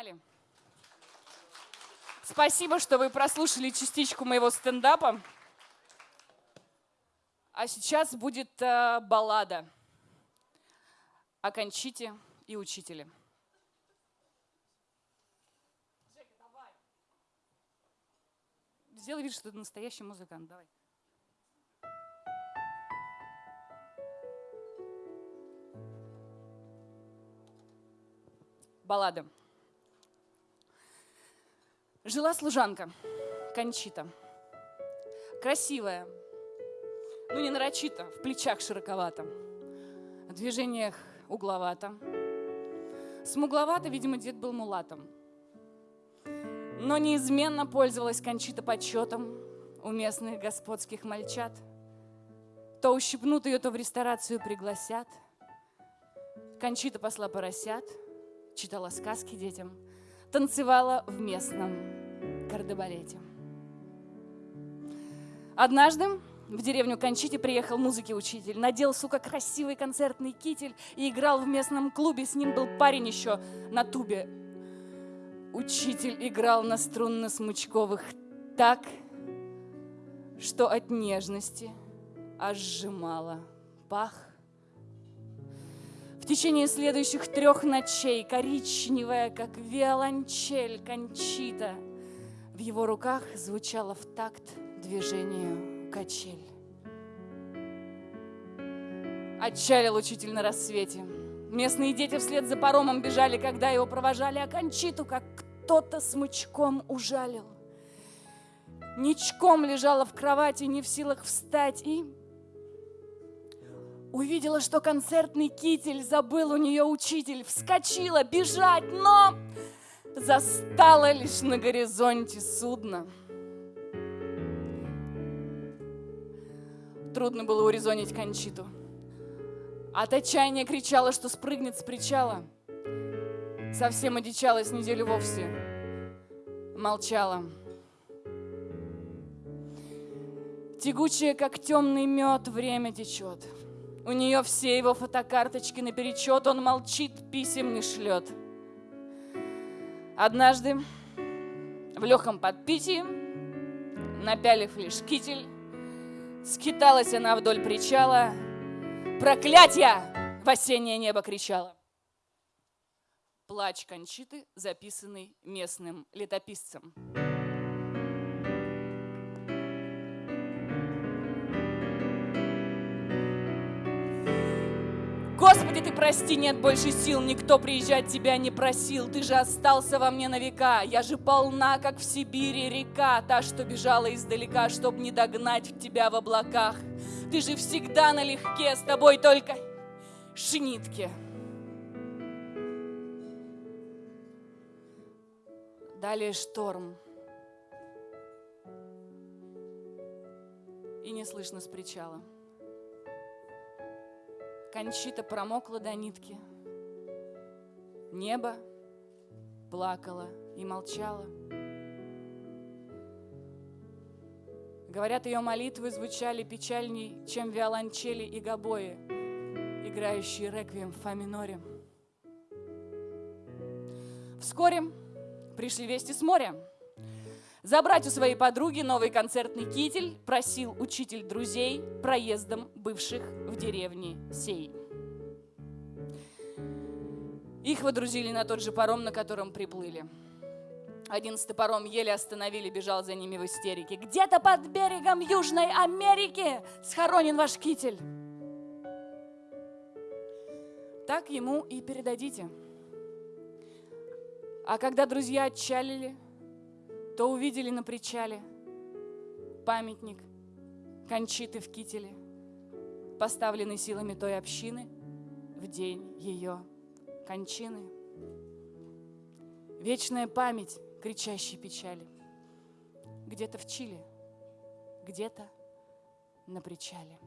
Погнали. Спасибо, что вы прослушали частичку моего стендапа. А сейчас будет э, баллада и учителе. Жека, давай. Сделай вид, что ты настоящий музыкант. Давай. Баллада. Жила служанка, Кончита. Красивая, ну не нарочито, в плечах широковато, в движениях угловато. Смугловато, видимо, дед был мулатом. Но неизменно пользовалась Кончита почетом у местных господских мальчат. То ущипнут ее, то в ресторацию пригласят. Кончита посла поросят, читала сказки детям, танцевала в местном кардебалете. Однажды в деревню Кончите приехал музыки-учитель. Надел, сука, красивый концертный китель и играл в местном клубе. С ним был парень еще на тубе. Учитель играл на струнно-смычковых так, что от нежности аж сжимало пах. В течение следующих трех ночей коричневая, как виолончель Кончита, в его руках звучала в такт движению качель. Отчалил учитель на рассвете. Местные дети вслед за паромом бежали, когда его провожали, а Кончиту, как кто-то смычком ужалил. Ничком лежала в кровати, не в силах встать, и увидела, что концертный китель забыл у нее учитель. Вскочила бежать, но застала лишь на горизонте судно — Трудно было урезонить Кончиту. От отчаяния кричала, что спрыгнет с причала. Совсем одичалась неделю вовсе. Молчала. Тягучее, как темный мед, время течет. У нее все его фотокарточки наперечет, он молчит, писем не шлет. Однажды в легком подпитии, напялив лишь китель, Скиталась она вдоль причала, проклятья в осеннее небо кричала. Плач Кончиты, записанный местным летописцем. Господи, ты прости, нет больше сил, никто приезжать тебя не просил, ты же остался во мне на века, я же полна, как в Сибири река, та, что бежала издалека, чтоб не догнать тебя в облаках. Ты же всегда налегке, с тобой только шнитки. Далее шторм. И не слышно с причала. Кончита промокла до нитки. Небо плакало и молчало. Говорят, ее молитвы звучали печальней, чем виолончели и гобои, играющие реквием в фа миноре. Вскоре пришли вести с моря. Забрать у своей подруги новый концертный китель просил учитель друзей проездом бывших в деревне сей. Их водрузили на тот же паром, на котором приплыли. Одиннадцатый паром еле остановили, бежал за ними в истерике. Где-то под берегом Южной Америки схоронен ваш китель. Так ему и передадите. А когда друзья отчалили, то увидели на причале памятник Кончиты в кителе, поставленный силами той общины в день ее кончины. Вечная память кричащей печали. Где-то в Чили, где-то на причале.